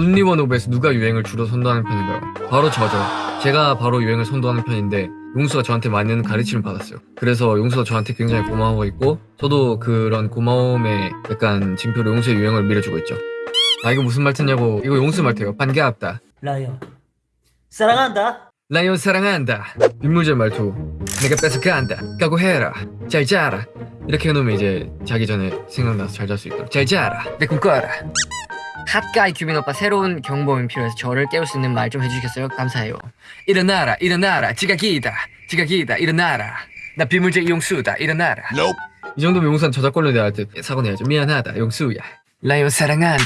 온리원 오브에서 누가 유행을 주로 선도하는 편인가요? 바로 저죠. 제가 바로 유행을 선도하는 편인데 용수가 저한테 많은 가르침을 받았어요. 그래서 용수가 저한테 굉장히 고마워하고 있고 저도 그런 고마움에 약간 징표로 용수의 유행을 밀어주고 있죠. 아 이거 무슨 말투냐고 이거 용수 말투예요. 반갑다. 라이언 사랑한다 라이온 사랑한다. 빗물질 말투. 내가 뺏어간다. 각오해라. 잘 자라. 이렇게 해놓으면 이제 자기 전에 생각나서 잘 잘 수 있도록. 잘 자라. 내 꿈 꿔라. 핫가이 규빈 오빠 새로운 경보음이 필요해서 저를 깨울 수 있는 말 좀 해주시겠어요? 감사해요. 일어나라. 일어나라. 지각이다. 지각이다. 일어나라. 나 빗물질 용수다. 일어나라. 이 정도면 용수한 저작권료 내야 할 듯. 사고 내야죠. 미안하다. 용수야. 라이온 사랑한다.